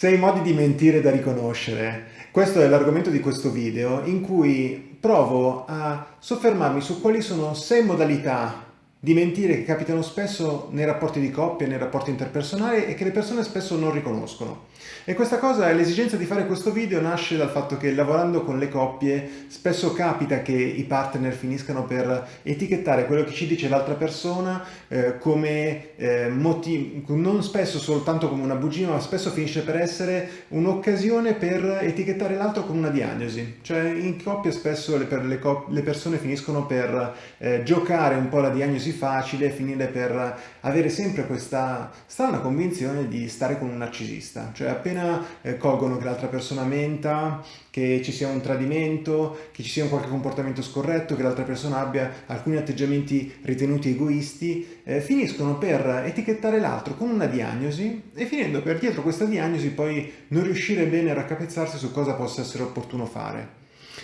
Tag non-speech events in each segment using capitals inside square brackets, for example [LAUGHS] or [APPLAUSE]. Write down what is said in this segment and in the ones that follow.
Sei modi di mentire da riconoscere. Questo è l'argomento di questo video in cui provo a soffermarmi su quali sono sei modalità di mentire che capitano spesso nei rapporti di coppia, nei rapporti interpersonali e che le persone spesso non riconoscono. E questa cosa, l'esigenza di fare questo video nasce dal fatto che lavorando con le coppie spesso capita che i partner finiscano per etichettare quello che ci dice l'altra persona eh, come eh, motivo, non spesso soltanto come una bugia, ma spesso finisce per essere un'occasione per etichettare l'altro con una diagnosi. Cioè in coppia spesso le, per le, le persone finiscono per eh, giocare un po' la diagnosi così facile finire per avere sempre questa strana convinzione di stare con un narcisista. Cioè appena eh, colgono che l'altra persona menta, che ci sia un tradimento, che ci sia un qualche comportamento scorretto, che l'altra persona abbia alcuni atteggiamenti ritenuti egoisti, eh, finiscono per etichettare l'altro con una diagnosi e finendo per dietro questa diagnosi poi non riuscire bene a raccapezzarsi su cosa possa essere opportuno fare.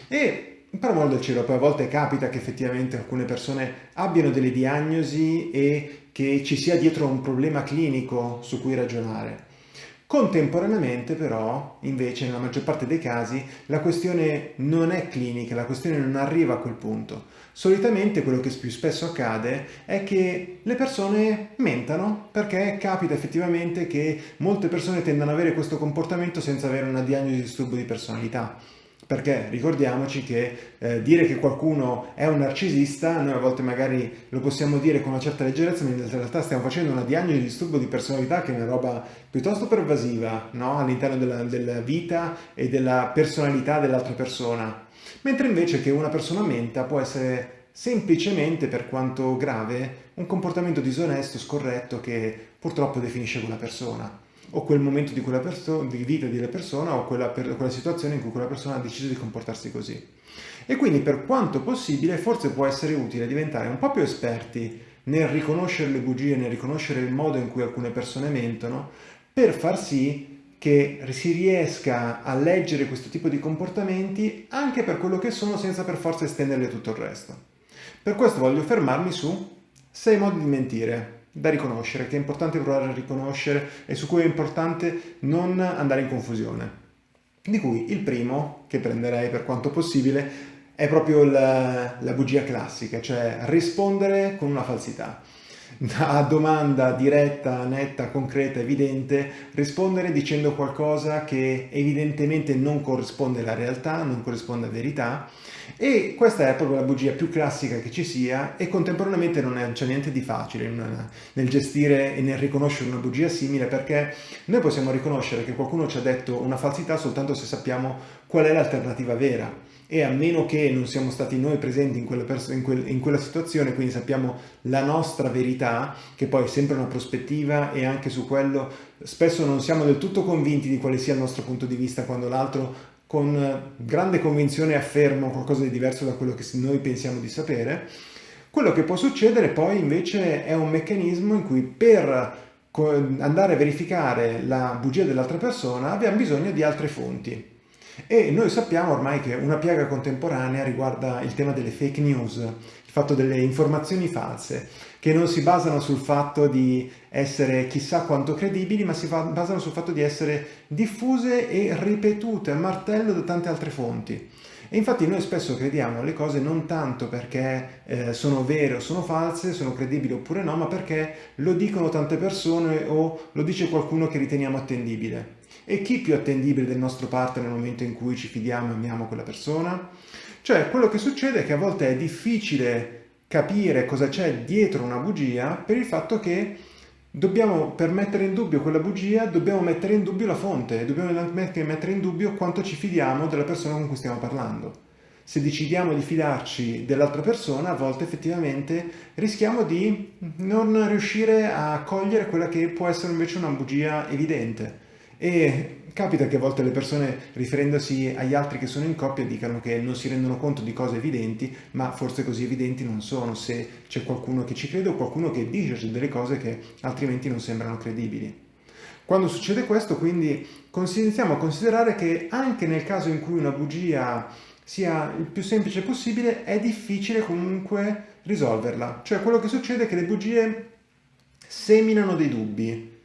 E per amor del cielo, poi a volte capita che effettivamente alcune persone abbiano delle diagnosi e che ci sia dietro un problema clinico su cui ragionare. Contemporaneamente però, invece, nella maggior parte dei casi, la questione non è clinica, la questione non arriva a quel punto. Solitamente quello che più spesso accade è che le persone mentano perché capita effettivamente che molte persone tendano ad avere questo comportamento senza avere una diagnosi di disturbo di personalità. Perché ricordiamoci che eh, dire che qualcuno è un narcisista, noi a volte magari lo possiamo dire con una certa leggerezza, ma in realtà stiamo facendo una diagnosi di disturbo di personalità che è una roba piuttosto pervasiva no? all'interno della, della vita e della personalità dell'altra persona. Mentre invece che una persona menta può essere semplicemente, per quanto grave, un comportamento disonesto, scorretto, che purtroppo definisce quella persona o quel momento di, quella di vita di quella persona o quella, per, quella situazione in cui quella persona ha deciso di comportarsi così. E quindi per quanto possibile forse può essere utile diventare un po' più esperti nel riconoscere le bugie, nel riconoscere il modo in cui alcune persone mentono, per far sì che si riesca a leggere questo tipo di comportamenti anche per quello che sono senza per forza estenderle tutto il resto. Per questo voglio fermarmi su sei modi di mentire, da riconoscere, che è importante provare a riconoscere e su cui è importante non andare in confusione. Di cui il primo, che prenderei per quanto possibile, è proprio la, la bugia classica, cioè rispondere con una falsità [LAUGHS] a domanda diretta, netta, concreta, evidente, rispondere dicendo qualcosa che evidentemente non corrisponde alla realtà, non corrisponde a verità. E questa è proprio la bugia più classica che ci sia e contemporaneamente non c'è niente di facile nel gestire e nel riconoscere una bugia simile perché noi possiamo riconoscere che qualcuno ci ha detto una falsità soltanto se sappiamo qual è l'alternativa vera e a meno che non siamo stati noi presenti in quella, in, quel, in quella, situazione, quindi sappiamo la nostra verità, che poi è sempre una prospettiva e anche su quello spesso non siamo del tutto convinti di quale sia il nostro punto di vista quando l'altro con grande convinzione afferma qualcosa di diverso da quello che noi pensiamo di sapere, quello che può succedere poi invece è un meccanismo in cui per andare a verificare la bugia dell'altra persona abbiamo bisogno di altre fonti. E noi sappiamo ormai che una piaga contemporanea riguarda il tema delle fake news, il fatto delle informazioni false, che non si basano sul fatto di essere chissà quanto credibili, ma si basano sul fatto di essere diffuse e ripetute a martello da tante altre fonti. E infatti noi spesso crediamo le cose non tanto perché eh, sono vere o sono false, sono credibili oppure no, ma perché lo dicono tante persone o lo dice qualcuno che riteniamo attendibile. E chi più attendibile del nostro partner nel momento in cui ci fidiamo e amiamo quella persona? Cioè, quello che succede è che a volte è difficile capire cosa c'è dietro una bugia per il fatto che dobbiamo, per mettere in dubbio quella bugia, dobbiamo mettere in dubbio la fonte, dobbiamo mettere in dubbio quanto ci fidiamo della persona con cui stiamo parlando. Se decidiamo di fidarci dell'altra persona, a volte effettivamente rischiamo di non riuscire a cogliere quella che può essere invece una bugia evidente. E capita che a volte le persone, riferendosi agli altri che sono in coppia, dicano che non si rendono conto di cose evidenti, ma forse così evidenti non sono, se c'è qualcuno che ci crede o qualcuno che dice delle cose che altrimenti non sembrano credibili. Quando succede questo, quindi, iniziamo a considerare che anche nel caso in cui una bugia sia il più semplice possibile, è difficile comunque risolverla. Cioè quello che succede è che le bugie seminano dei dubbi,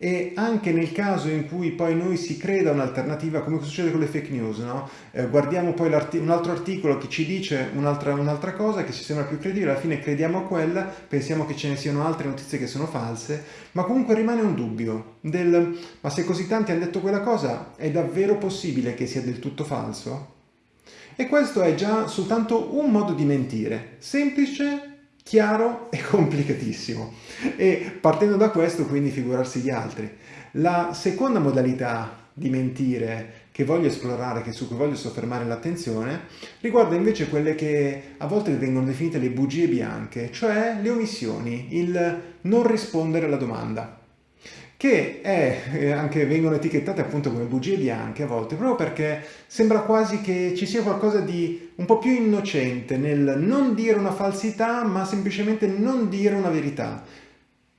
e anche nel caso in cui poi noi si creda un'alternativa, come succede con le fake news, no? eh, guardiamo poi un altro articolo che ci dice un'altra un cosa che ci sembra più credibile, alla fine crediamo a quella, pensiamo che ce ne siano altre notizie che sono false, ma comunque rimane un dubbio del ma se così tanti hanno detto quella cosa, è davvero possibile che sia del tutto falso? E questo è già soltanto un modo di mentire, semplice chiaro [LAUGHS] e complicatissimo. E partendo da questo quindi figurarsi gli altri. La seconda modalità di mentire che voglio esplorare, che su cui voglio soffermare l'attenzione, riguarda invece quelle che a volte vengono definite le bugie bianche, cioè le omissioni, il non rispondere alla domanda che è, eh, anche vengono etichettate appunto come bugie bianche a volte, proprio perché sembra quasi che ci sia qualcosa di un po' più innocente nel non dire una falsità, ma semplicemente non dire una verità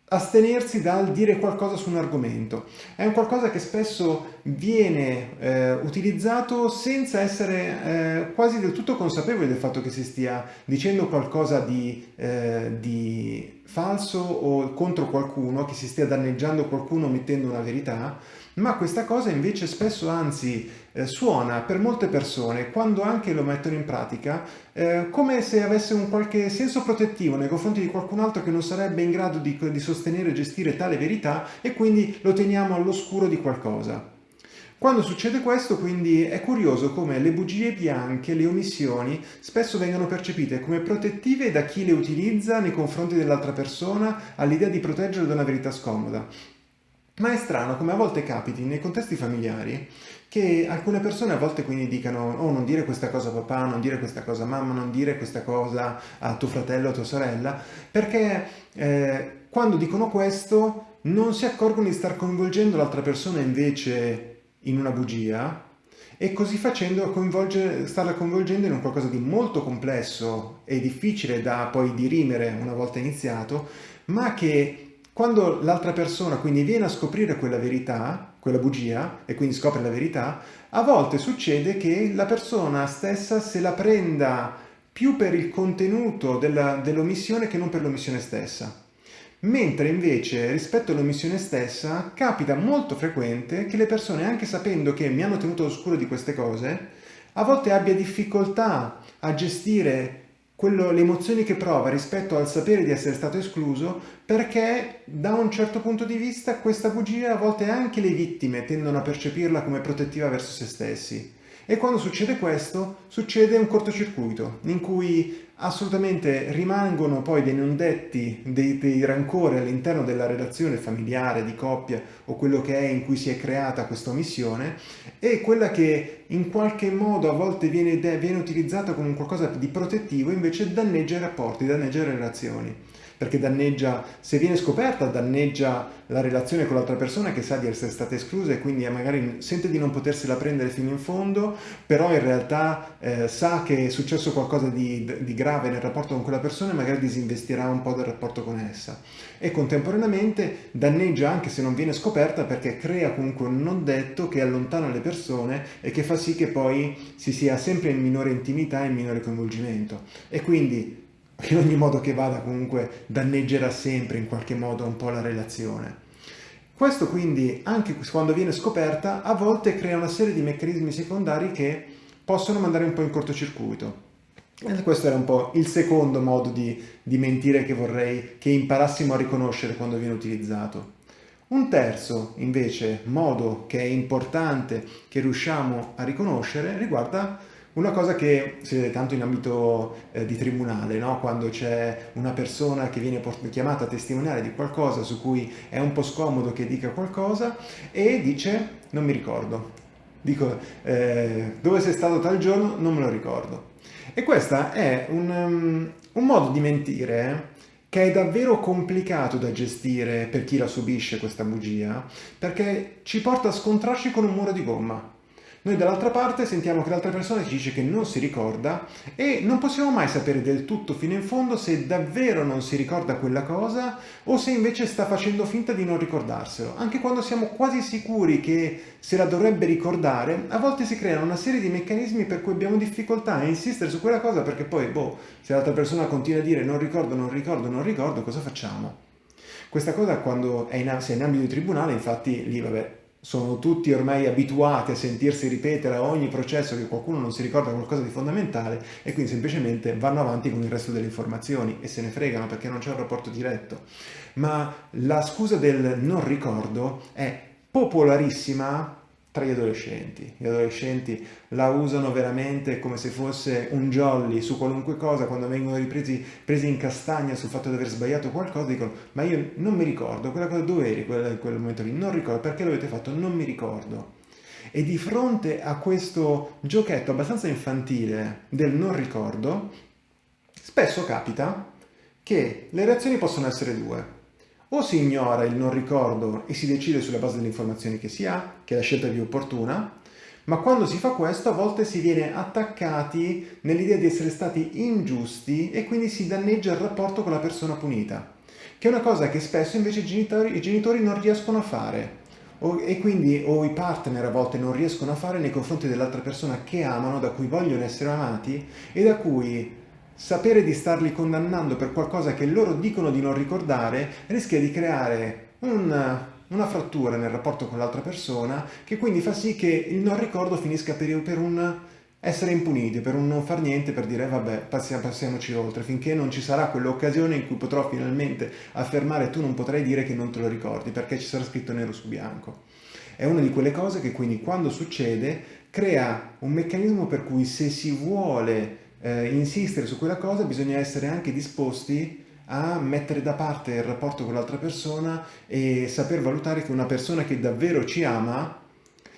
astenersi dal dire qualcosa su un argomento. È un qualcosa che spesso viene eh, utilizzato senza essere eh, quasi del tutto consapevoli del fatto che si stia dicendo qualcosa di, eh, di falso o contro qualcuno, che si stia danneggiando qualcuno mettendo una verità, ma questa cosa invece spesso anzi eh, suona per molte persone, quando anche lo mettono in pratica, eh, come se avesse un qualche senso protettivo nei confronti di qualcun altro che non sarebbe in grado di, di sostenere e gestire tale verità e quindi lo teniamo all'oscuro di qualcosa. Quando succede questo, quindi, è curioso come le bugie bianche, le omissioni, spesso vengano percepite come protettive da chi le utilizza nei confronti dell'altra persona all'idea di proteggere da una verità scomoda. Ma è strano come a volte capiti nei contesti familiari che alcune persone a volte quindi dicano oh non dire questa cosa a papà, non dire questa cosa a mamma, non dire questa cosa a tuo fratello a tua sorella, perché eh, quando dicono questo non si accorgono di star coinvolgendo l'altra persona invece in una bugia e così facendo coinvolge, starla coinvolgendo in un qualcosa di molto complesso e difficile da poi dirimere una volta iniziato, ma che quando l'altra persona quindi viene a scoprire quella verità, quella bugia, e quindi scopre la verità, a volte succede che la persona stessa se la prenda più per il contenuto dell'omissione dell che non per l'omissione stessa. Mentre invece rispetto all'omissione stessa capita molto frequente che le persone, anche sapendo che mi hanno tenuto all'oscuro di queste cose, a volte abbia difficoltà a gestire quello, le emozioni che prova rispetto al sapere di essere stato escluso perché da un certo punto di vista questa bugia a volte anche le vittime tendono a percepirla come protettiva verso se stessi. E quando succede questo, succede un cortocircuito in cui assolutamente rimangono poi dei non detti, dei, dei rancori all'interno della relazione familiare, di coppia o quello che è in cui si è creata questa omissione e quella che in qualche modo a volte viene, viene utilizzata come qualcosa di protettivo invece danneggia i rapporti, danneggia le relazioni perché danneggia, se viene scoperta, danneggia la relazione con l'altra persona che sa di essere stata esclusa e quindi magari sente di non potersela prendere fino in fondo, però in realtà eh, sa che è successo qualcosa di, di grave nel rapporto con quella persona e magari disinvestirà un po' del rapporto con essa. E contemporaneamente danneggia anche se non viene scoperta perché crea comunque un non detto che allontana le persone e che fa sì che poi si sia sempre in minore intimità e in minore coinvolgimento. E quindi in ogni modo che vada comunque danneggerà sempre in qualche modo un po' la relazione. Questo quindi, anche quando viene scoperta, a volte crea una serie di meccanismi secondari che possono mandare un po' in cortocircuito. E questo era un po' il secondo modo di, di mentire che vorrei che imparassimo a riconoscere quando viene utilizzato. Un terzo, invece, modo che è importante che riusciamo a riconoscere riguarda una cosa che si vede tanto in ambito eh, di tribunale, no? quando c'è una persona che viene chiamata a testimoniare di qualcosa su cui è un po' scomodo che dica qualcosa e dice non mi ricordo. Dico eh, dove sei stato tal giorno non me lo ricordo. E questo è un, um, un modo di mentire che è davvero complicato da gestire per chi la subisce questa bugia, perché ci porta a scontrarci con un muro di gomma. Noi dall'altra parte sentiamo che l'altra persona ci dice che non si ricorda e non possiamo mai sapere del tutto fino in fondo se davvero non si ricorda quella cosa o se invece sta facendo finta di non ricordarselo. Anche quando siamo quasi sicuri che se la dovrebbe ricordare, a volte si creano una serie di meccanismi per cui abbiamo difficoltà a insistere su quella cosa perché poi, boh, se l'altra persona continua a dire non ricordo, non ricordo, non ricordo, cosa facciamo? Questa cosa quando è in, se è in ambito di tribunale, infatti lì vabbè, sono tutti ormai abituati a sentirsi ripetere a ogni processo che qualcuno non si ricorda qualcosa di fondamentale e quindi semplicemente vanno avanti con il resto delle informazioni e se ne fregano perché non c'è un rapporto diretto. Ma la scusa del non ricordo è popolarissima tra gli adolescenti. Gli adolescenti la usano veramente come se fosse un jolly su qualunque cosa, quando vengono ripresi presi in castagna sul fatto di aver sbagliato qualcosa, dicono ma io non mi ricordo, quella cosa dove eri in quel momento lì, non ricordo, perché l'avete fatto, non mi ricordo. E di fronte a questo giochetto abbastanza infantile del non ricordo, spesso capita che le reazioni possono essere due o si ignora il non ricordo e si decide sulla base delle informazioni che si ha, che è la scelta più opportuna, ma quando si fa questo a volte si viene attaccati nell'idea di essere stati ingiusti e quindi si danneggia il rapporto con la persona punita, che è una cosa che spesso invece i genitori, i genitori non riescono a fare. O, e quindi o i partner a volte non riescono a fare nei confronti dell'altra persona che amano, da cui vogliono essere amati e da cui sapere di starli condannando per qualcosa che loro dicono di non ricordare rischia di creare un, una frattura nel rapporto con l'altra persona che quindi fa sì che il non ricordo finisca per, per un essere impuniti, per un non far niente, per dire vabbè passiamo, passiamoci oltre, finché non ci sarà quell'occasione in cui potrò finalmente affermare tu non potrai dire che non te lo ricordi perché ci sarà scritto nero su bianco. È una di quelle cose che quindi quando succede crea un meccanismo per cui se si vuole eh, insistere su quella cosa bisogna essere anche disposti a mettere da parte il rapporto con l'altra persona e saper valutare che una persona che davvero ci ama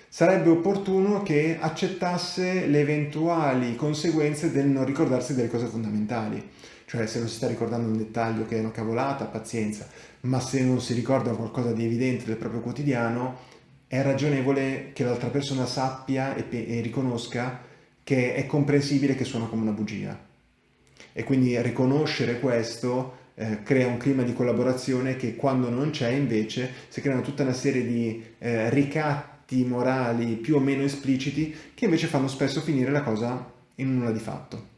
sarebbe opportuno che accettasse le eventuali conseguenze del non ricordarsi delle cose fondamentali. Cioè se non si sta ricordando un dettaglio che è una cavolata, pazienza, ma se non si ricorda qualcosa di evidente del proprio quotidiano, è ragionevole che l'altra persona sappia e, e riconosca che è comprensibile che suona come una bugia. E quindi riconoscere questo eh, crea un clima di collaborazione che quando non c'è invece si creano tutta una serie di eh, ricatti morali più o meno espliciti che invece fanno spesso finire la cosa in nulla di fatto.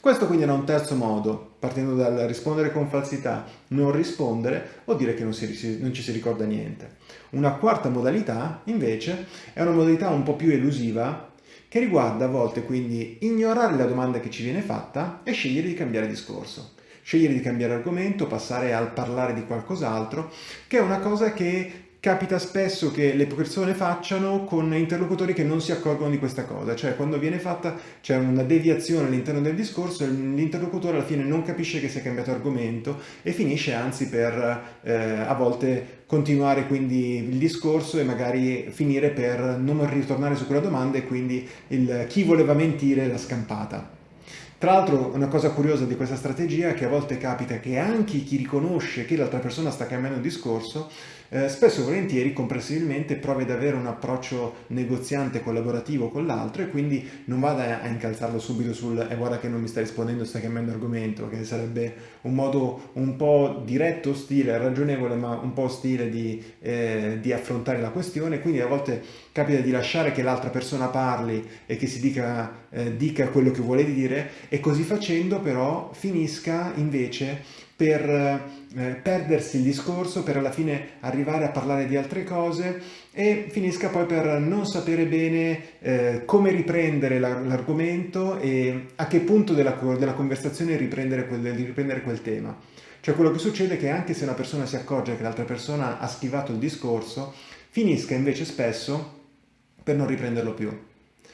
Questo quindi era un terzo modo, partendo dal rispondere con falsità, non rispondere o dire che non, si, non, ci si ricorda niente. Una quarta modalità, invece, è una modalità un po' più elusiva che riguarda a volte quindi ignorare la domanda che ci viene fatta e scegliere di cambiare discorso. Scegliere di cambiare argomento, passare al parlare di qualcos'altro, che è una cosa che capita spesso che le persone facciano con interlocutori che non si accorgono di questa cosa, cioè quando viene fatta c'è una deviazione all'interno del discorso e l'interlocutore alla fine non capisce che si è cambiato argomento e finisce anzi per eh, a volte continuare quindi il discorso e magari finire per non ritornare su quella domanda e quindi il, chi voleva mentire l'ha scampata. Tra l'altro una cosa curiosa di questa strategia è che a volte capita che anche chi riconosce che l'altra persona sta cambiando il discorso eh, spesso e volentieri comprensibilmente provi ad avere un approccio negoziante collaborativo con l'altro e quindi non vada a incalzarlo subito sul e eh, guarda che non mi sta rispondendo, sta cambiando argomento, che sarebbe un modo un po' diretto, ostile, ragionevole ma un po' ostile di, eh, di affrontare la questione, quindi a volte capita di lasciare che l'altra persona parli e che si dica, eh, dica quello che vuole dire e così facendo però finisca invece per eh, perdersi il discorso, per alla fine arrivare a parlare di altre cose e finisca poi per non sapere bene eh, come riprendere l'argomento e a che punto della, della conversazione riprendere quel, riprendere quel tema. Cioè quello che succede è che anche se una persona si accorge che l'altra persona ha schivato il discorso, finisca invece spesso per non riprenderlo più.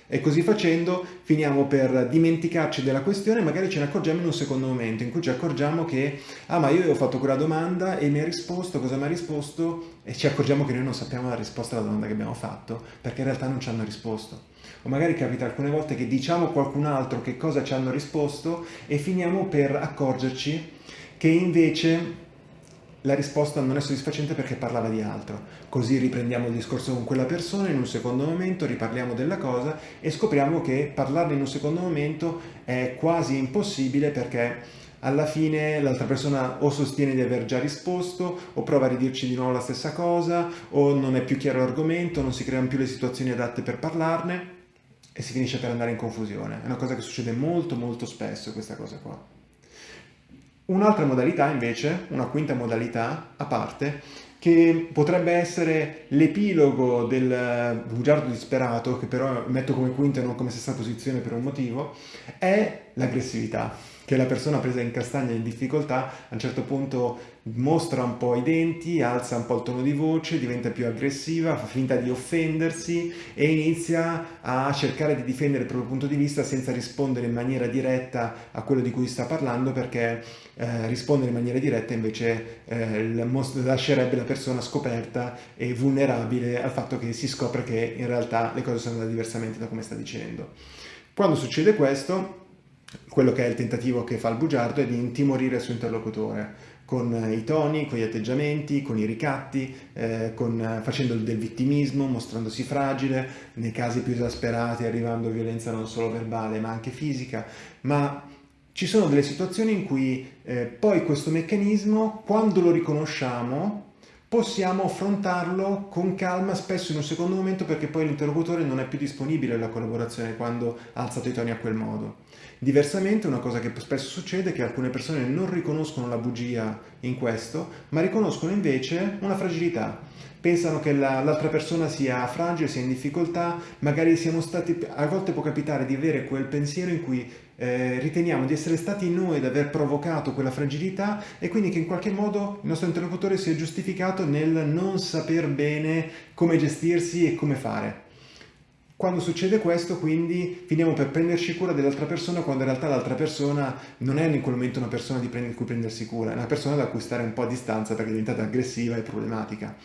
E così facendo finiamo per dimenticarci della questione, magari ce ne accorgiamo in un secondo momento, in cui ci accorgiamo che, ah ma io ho fatto quella domanda e mi ha risposto, cosa mi ha risposto? E ci accorgiamo che noi non sappiamo la risposta alla domanda che abbiamo fatto, perché in realtà non ci hanno risposto. O magari capita alcune volte che diciamo a qualcun altro che cosa ci hanno risposto e finiamo per accorgerci che invece la risposta non è soddisfacente perché parlava di altro. Così riprendiamo il discorso con quella persona in un secondo momento, riparliamo della cosa e scopriamo che parlarne in un secondo momento è quasi impossibile perché alla fine l'altra persona o sostiene di aver già risposto o prova a ridirci di nuovo la stessa cosa o non è più chiaro l'argomento, non si creano più le situazioni adatte per parlarne e si finisce per andare in confusione. È una cosa che succede molto molto spesso questa cosa qua. Un'altra modalità invece, una quinta modalità a parte, che potrebbe essere l'epilogo del bugiardo disperato, che però metto come quinta e non come sesta posizione per un motivo, è l'aggressività che la persona presa in castagna in difficoltà a un certo punto mostra un po' i denti, alza un po' il tono di voce, diventa più aggressiva, fa finta di offendersi e inizia a cercare di difendere il proprio punto di vista senza rispondere in maniera diretta a quello di cui sta parlando perché eh, rispondere in maniera diretta invece eh, lascerebbe la persona scoperta e vulnerabile al fatto che si scopre che in realtà le cose sono andate diversamente da come sta dicendo. Quando succede questo, quello che è il tentativo che fa il bugiardo è di intimorire il suo interlocutore con i toni, con gli atteggiamenti, con i ricatti, eh, con, facendo del vittimismo, mostrandosi fragile, nei casi più esasperati arrivando a violenza non solo verbale ma anche fisica, ma ci sono delle situazioni in cui eh, poi questo meccanismo, quando lo riconosciamo, possiamo affrontarlo con calma, spesso in un secondo momento perché poi l'interlocutore non è più disponibile alla collaborazione quando ha alzato i toni a quel modo. Diversamente una cosa che spesso succede è che alcune persone non riconoscono la bugia in questo, ma riconoscono invece una fragilità. Pensano che l'altra la, persona sia fragile, sia in difficoltà, magari siamo stati, a volte può capitare di avere quel pensiero in cui eh, riteniamo di essere stati noi ad aver provocato quella fragilità e quindi che in qualche modo il nostro interlocutore sia giustificato nel non saper bene come gestirsi e come fare. Quando succede questo, quindi, finiamo per prenderci cura dell'altra persona quando in realtà l'altra persona non è in quel momento una persona di cui prendersi cura, è una persona da cui stare un po' a distanza perché è diventata aggressiva e problematica.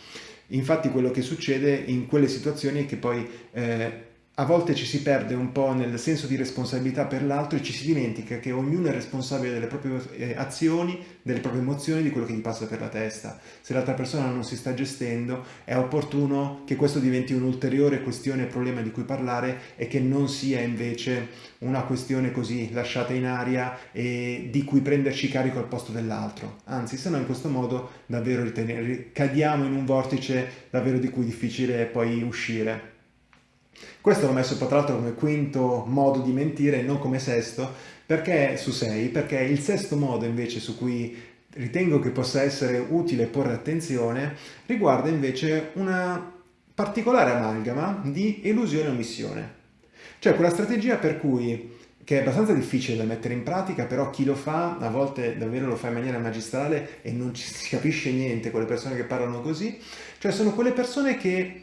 Infatti quello che succede in quelle situazioni è che poi eh, a volte ci si perde un po' nel senso di responsabilità per l'altro e ci si dimentica che ognuno è responsabile delle proprie eh, azioni, delle proprie emozioni, di quello che gli passa per la testa. Se l'altra persona non si sta gestendo è opportuno che questo diventi un'ulteriore questione e problema di cui parlare e che non sia invece una questione così lasciata in aria e di cui prenderci carico al posto dell'altro. Anzi, se no in questo modo davvero ritenere, cadiamo in un vortice davvero di cui è difficile poi uscire. Questo l'ho messo tra l'altro come quinto modo di mentire non come sesto, perché su sei, perché il sesto modo invece su cui ritengo che possa essere utile porre attenzione riguarda invece una particolare amalgama di elusione e omissione. Cioè quella strategia per cui che è abbastanza difficile da mettere in pratica, però chi lo fa a volte davvero lo fa in maniera magistrale e non ci si capisce niente con le persone che parlano così, cioè sono quelle persone che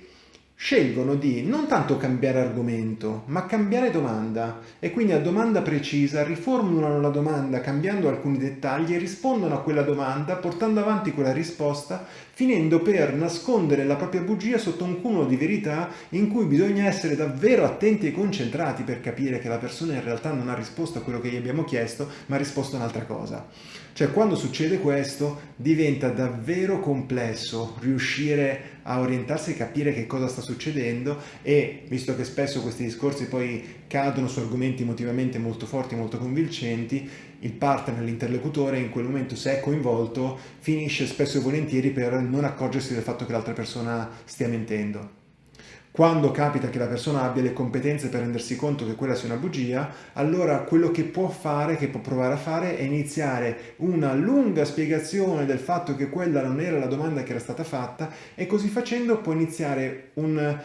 scelgono di non tanto cambiare argomento, ma cambiare domanda e quindi a domanda precisa riformulano la domanda cambiando alcuni dettagli e rispondono a quella domanda portando avanti quella risposta finendo per nascondere la propria bugia sotto un cumulo di verità in cui bisogna essere davvero attenti e concentrati per capire che la persona in realtà non ha risposto a quello che gli abbiamo chiesto, ma ha risposto a un'altra cosa. Cioè quando succede questo diventa davvero complesso riuscire a orientarsi e capire che cosa sta succedendo e visto che spesso questi discorsi poi cadono su argomenti emotivamente molto forti, molto convincenti, il partner, l'interlocutore in quel momento se è coinvolto finisce spesso e volentieri per non accorgersi del fatto che l'altra persona stia mentendo. Quando capita che la persona abbia le competenze per rendersi conto che quella sia una bugia, allora quello che può fare, che può provare a fare, è iniziare una lunga spiegazione del fatto che quella non era la domanda che era stata fatta e così facendo può iniziare un,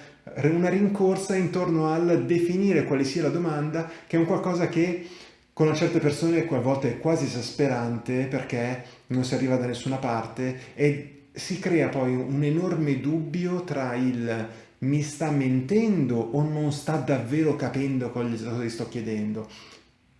una rincorsa intorno al definire quale sia la domanda, che è un qualcosa che con certe persone a volte è quasi esasperante perché non si arriva da nessuna parte e si crea poi un enorme dubbio tra il mi sta mentendo o non sta davvero capendo cosa gli sto chiedendo.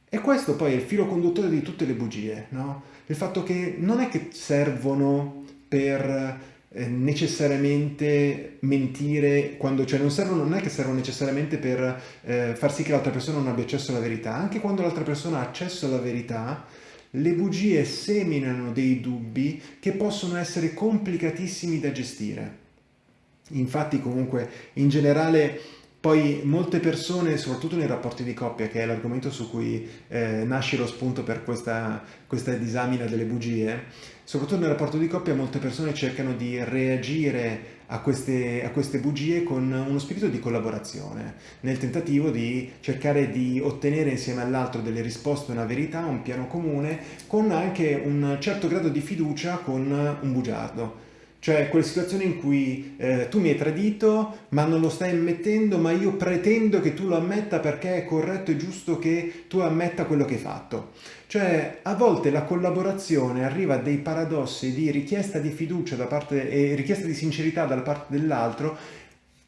E questo poi è il filo conduttore di tutte le bugie, no? Il fatto che non è che servono per eh, necessariamente mentire quando, cioè non, servono, non è che servono necessariamente per eh, far sì che l'altra persona non abbia accesso alla verità, anche quando l'altra persona ha accesso alla verità, le bugie seminano dei dubbi che possono essere complicatissimi da gestire. Infatti comunque in generale Poi molte persone, soprattutto nei rapporti di coppia, che è l'argomento su cui eh, nasce lo spunto per questa, questa disamina delle bugie, soprattutto nel rapporto di coppia molte persone cercano di reagire a queste, a queste, bugie con uno spirito di collaborazione, nel tentativo di cercare di ottenere insieme all'altro delle risposte, una verità, un piano comune, con anche un certo grado di fiducia con un bugiardo. Cioè quelle situazioni in cui eh, tu mi hai tradito ma non lo stai ammettendo ma io pretendo che tu lo ammetta perché è corretto e giusto che tu ammetta quello che hai fatto. Cioè a volte la collaborazione arriva a dei paradossi di richiesta di fiducia da parte e richiesta di sincerità dalla parte dell'altro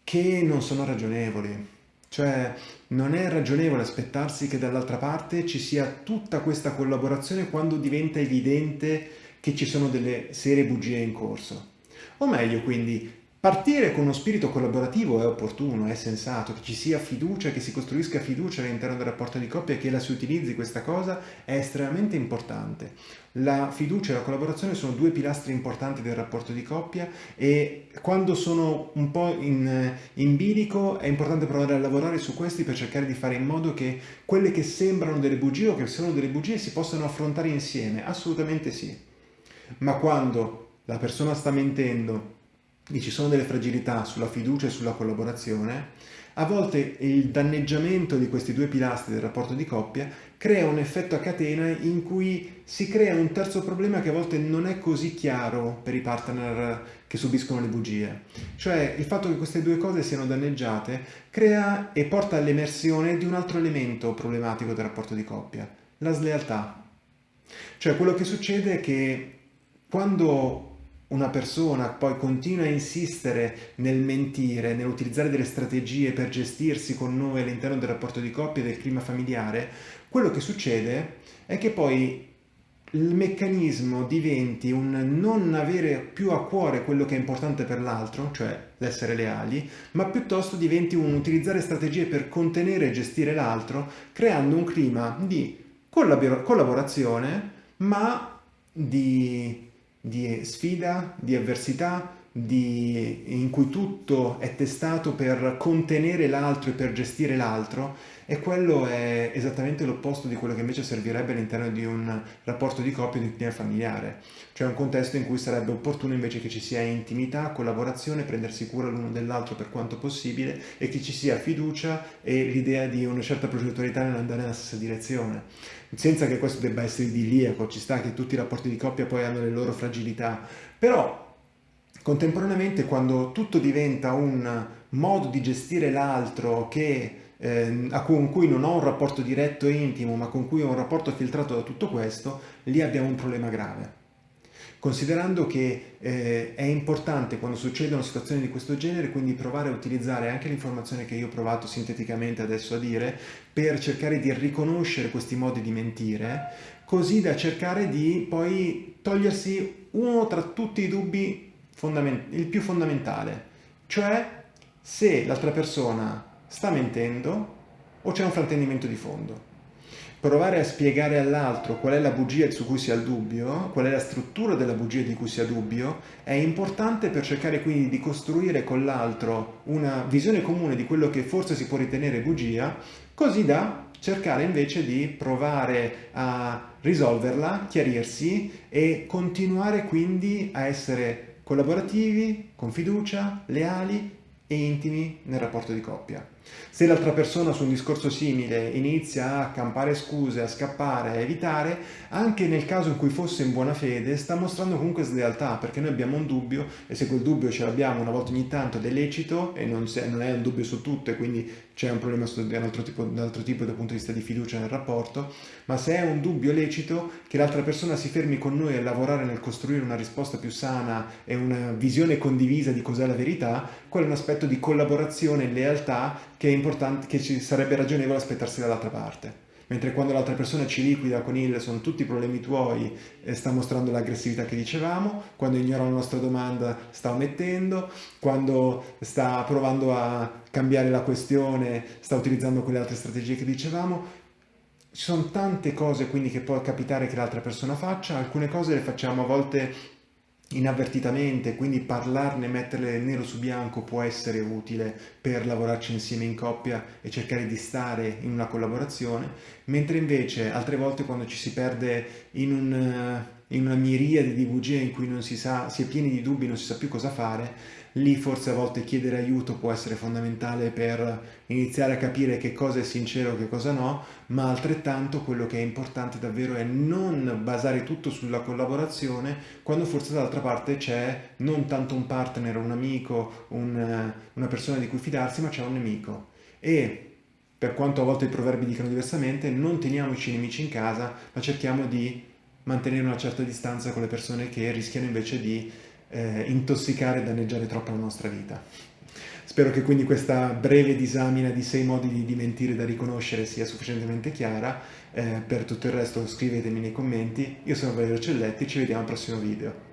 che non sono ragionevoli. Cioè non è ragionevole aspettarsi che dall'altra parte ci sia tutta questa collaborazione quando diventa evidente che ci sono delle serie bugie in corso. O meglio, quindi, partire con uno spirito collaborativo è opportuno, è sensato, che ci sia fiducia, che si costruisca fiducia all'interno del rapporto di coppia e che la si utilizzi questa cosa è estremamente importante. La fiducia e la collaborazione sono due pilastri importanti del rapporto di coppia e quando sono un po' in, in bilico è importante provare a lavorare su questi per cercare di fare in modo che quelle che sembrano delle bugie o che sono delle bugie si possano affrontare insieme, assolutamente sì. Ma quando la persona sta mentendo e ci sono delle fragilità sulla fiducia e sulla collaborazione, a volte il danneggiamento di questi due pilastri del rapporto di coppia crea un effetto a catena in cui si crea un terzo problema che a volte non è così chiaro per i partner che subiscono le bugie. Cioè il fatto che queste due cose siano danneggiate crea e porta all'emersione di un altro elemento problematico del rapporto di coppia, la slealtà. Cioè quello che succede è che quando una persona poi continua a insistere nel mentire, nell'utilizzare delle strategie per gestirsi con noi all'interno del rapporto di coppia e del clima familiare, quello che succede è che poi il meccanismo diventi un non avere più a cuore quello che è importante per l'altro, cioè l'essere leali, ma piuttosto diventi un utilizzare strategie per contenere e gestire l'altro, creando un clima di collaborazione, ma di di sfida, di avversità, di, in cui tutto è testato per contenere l'altro e per gestire l'altro e quello è esattamente l'opposto di quello che invece servirebbe all'interno di un rapporto di coppia di clima familiare, cioè un contesto in cui sarebbe opportuno invece che ci sia intimità, collaborazione, prendersi cura l'uno dell'altro per quanto possibile e che ci sia fiducia e l'idea di una certa progettualità nell'andare nella stessa direzione senza che questo debba essere idilliaco, ci sta che tutti i rapporti di coppia poi hanno le loro fragilità, però contemporaneamente quando tutto diventa un modo di gestire l'altro che eh, con cui non ho un rapporto diretto e intimo, ma con cui ho un rapporto filtrato da tutto questo, lì abbiamo un problema grave considerando che eh, è importante quando succedono situazioni di questo genere quindi provare a utilizzare anche l'informazione che io ho provato sinteticamente adesso a dire per cercare di riconoscere questi modi di mentire così da cercare di poi togliersi uno tra tutti i dubbi il più fondamentale cioè se l'altra persona sta mentendo o c'è un fraintendimento di fondo provare a spiegare all'altro qual è la bugia su cui si ha il dubbio, qual è la struttura della bugia di cui si ha dubbio, è importante per cercare quindi di costruire con l'altro una visione comune di quello che forse si può ritenere bugia, così da cercare invece di provare a risolverla, chiarirsi e continuare quindi a essere collaborativi, con fiducia, leali e intimi nel rapporto di coppia. Se l'altra persona su un discorso simile inizia a campare scuse, a scappare, a evitare, anche nel caso in cui fosse in buona fede, sta mostrando comunque slealtà, perché noi abbiamo un dubbio e se quel dubbio ce l'abbiamo una volta ogni tanto ed è lecito e non, è un dubbio su tutto e quindi c'è un problema di un altro, tipo, un altro tipo dal punto di vista di fiducia nel rapporto, ma se è un dubbio lecito che l'altra persona si fermi con noi a lavorare nel costruire una risposta più sana e una visione condivisa di cos'è la verità, quello è un aspetto di collaborazione e lealtà che, è importante, che ci sarebbe ragionevole aspettarsi dall'altra parte. Mentre quando l'altra persona ci liquida con il sono tutti problemi tuoi e sta mostrando l'aggressività che dicevamo, quando ignora la nostra domanda sta omettendo, quando sta provando a cambiare la questione sta utilizzando quelle altre strategie che dicevamo, ci sono tante cose quindi che può capitare che l'altra persona faccia, alcune cose le facciamo a volte inavvertitamente, quindi parlarne, metterle nero su bianco può essere utile per lavorarci insieme in coppia e cercare di stare in una collaborazione, mentre invece altre volte quando ci si perde in, un, in una miriade di bugie in cui non si sa, si è pieni di dubbi, non si sa più cosa fare, lì forse a volte chiedere aiuto può essere fondamentale per iniziare a capire che cosa è sincero e che cosa no, ma altrettanto quello che è importante davvero è non basare tutto sulla collaborazione quando forse dall'altra parte c'è non tanto un partner, un amico, un, una persona di cui fidarsi, ma c'è un nemico. E per quanto a volte i proverbi dicano diversamente, non teniamoci nemici in casa, ma cerchiamo di mantenere una certa distanza con le persone che rischiano invece di eh, intossicare e danneggiare troppo la nostra vita. Spero che quindi questa breve disamina di sei modi di dimentire da riconoscere sia sufficientemente chiara. Eh, per tutto il resto scrivetemi nei commenti. Io sono Valerio Celletti, ci vediamo al prossimo video.